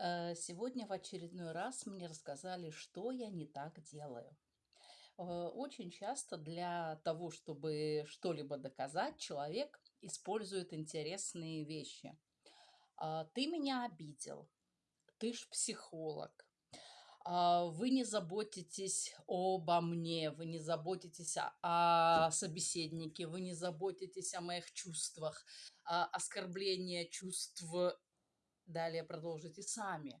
Э, Сегодня в очередной раз мне рассказали, что я не так делаю. Э, Очень часто для того, чтобы что-либо доказать, человек использует интересные вещи. А, Ты меня обидел, ты ж психолог, а, вы не заботитесь обо мне, вы не заботитесь о, собеседнике, вы не заботитесь о моих чувствах, оскорбление чувств. Далее продолжите сами.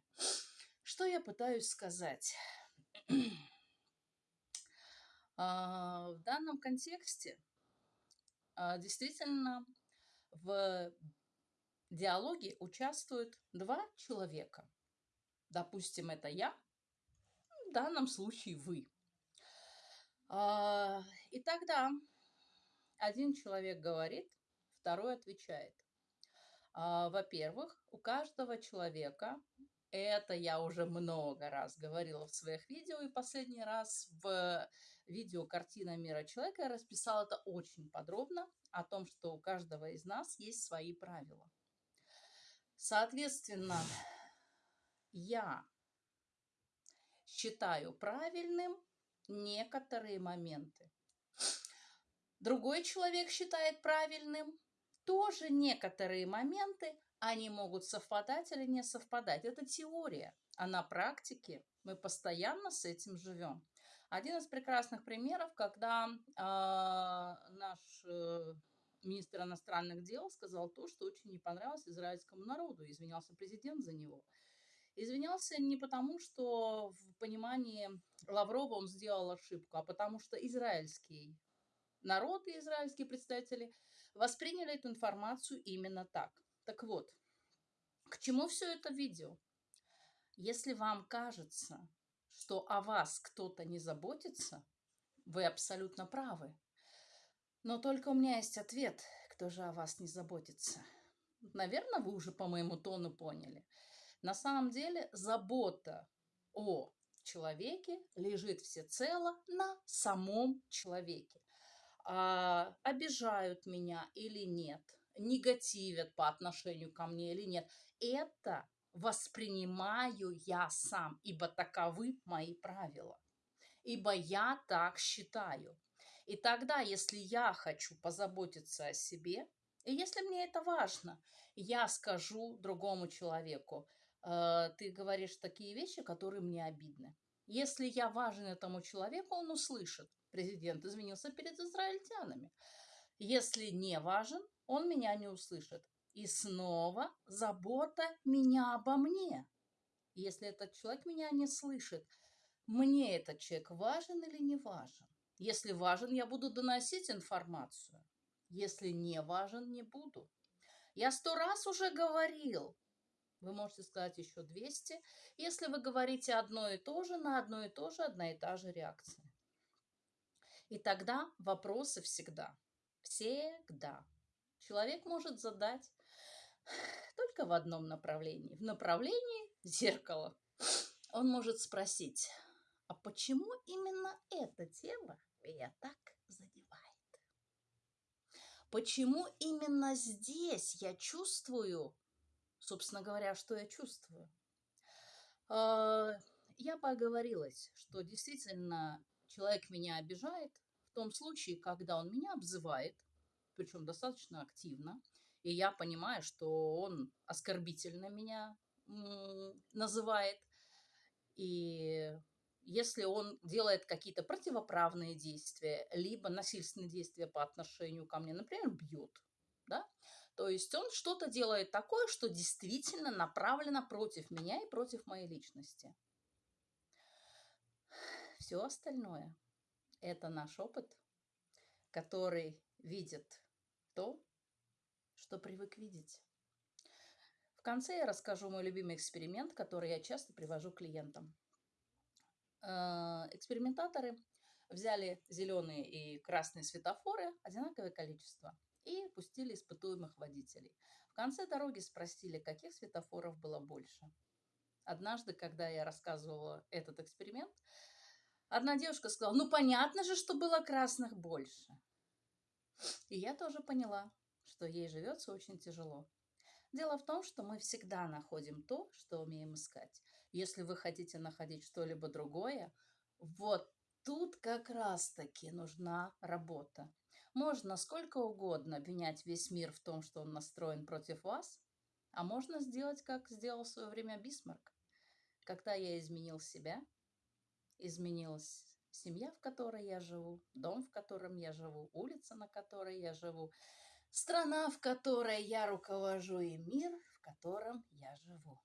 Что я пытаюсь сказать? А, В данном контексте а, действительно в диалоге участвуют два человека. Допустим, это я, в данном случае вы. А, И тогда один человек говорит, второй отвечает. А, Во-первых, у каждого человека, это я уже много раз говорила в своих видео, и последний раз в видео «Картина мира человека» я расписала это очень подробно, о том, что у каждого из нас есть свои правила. Соответственно, я считаю правильным некоторые моменты. Другой человек считает правильным тоже некоторые моменты, они могут совпадать или не совпадать. Это теория, а на практике мы постоянно с этим живем. Один из прекрасных примеров, когда а, наш э, министр иностранных дел сказал то, что очень не понравилось израильскому народу, извинялся президент за него. Извинялся не потому, что в понимании Лаврова он сделал ошибку, а потому что израильский народ и израильские представители восприняли эту информацию именно так. Так вот, к чему все это видео? Если вам кажется, что о вас кто-то не заботится, вы абсолютно правы. Но только у меня есть ответ, кто же о вас не заботится. Наверное, вы уже по моему тону поняли. На самом деле забота о человеке лежит всецело на самом человеке. А, обижают меня или нет, негативят по отношению ко мне или нет, это воспринимаю я сам, ибо таковы мои правила, ибо я так считаю. И тогда, если я хочу позаботиться о себе, и если мне это важно, я скажу другому человеку, «Э, ты говоришь такие вещи, которые мне обидны. Если я важен этому человеку, он услышит. Президент извинился перед израильтянами. Если не важен, он меня не услышит. И снова забота меня обо мне. Если этот человек меня не слышит, мне этот человек важен или не важен? Если важен, я буду доносить информацию. Если не важен, не буду. Я сто раз уже говорил. Вы можете сказать еще 200, если вы говорите одно и то же, на одно и то же, одна и та же реакция. И тогда вопросы всегда, всегда человек может задать только в одном направлении, в направлении зеркала. Он может спросить, а почему именно эта тема меня так задевает? Почему именно здесь я чувствую, собственно говоря, что я чувствую? А, я поговорилась, что действительно человек меня обижает в том случае, когда он меня обзывает, причем достаточно активно, и я понимаю, что он оскорбительно меня называет, и если он делает какие-то противоправные действия, либо насильственные действия по отношению ко мне, например, бьет, да, то есть он что-то делает такое, что действительно направлено против меня и против моей личности. Все остальное – это наш опыт, который видит то, что привык видеть. В конце я расскажу мой любимый эксперимент, который я часто привожу клиентам. Э, экспериментаторы взяли зеленые и красные светофоры, одинаковое количество, и пустили испытуемых водителей. В конце дороги спросили, каких светофоров было больше. Однажды, когда я рассказывала этот эксперимент, одна девушка сказала, ну понятно же, что было красных больше. И я тоже поняла, что ей живется очень тяжело. Дело в том, что мы всегда находим то, что умеем искать. Если вы хотите находить что-либо другое, вот тут как раз-таки нужна работа. Можно сколько угодно обвинять весь мир в том, что он настроен против вас, а можно сделать, как сделал в свое время Бисмарк. Когда я изменил себя, изменилась семья, в которой я живу, дом, в котором я живу, улица, на которой я живу, страна, в которой я руковожу, и мир, в котором я живу.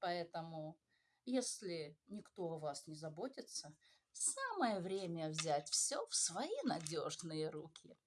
Поэтому, если никто о вас не заботится, самое время взять все в свои надежные руки.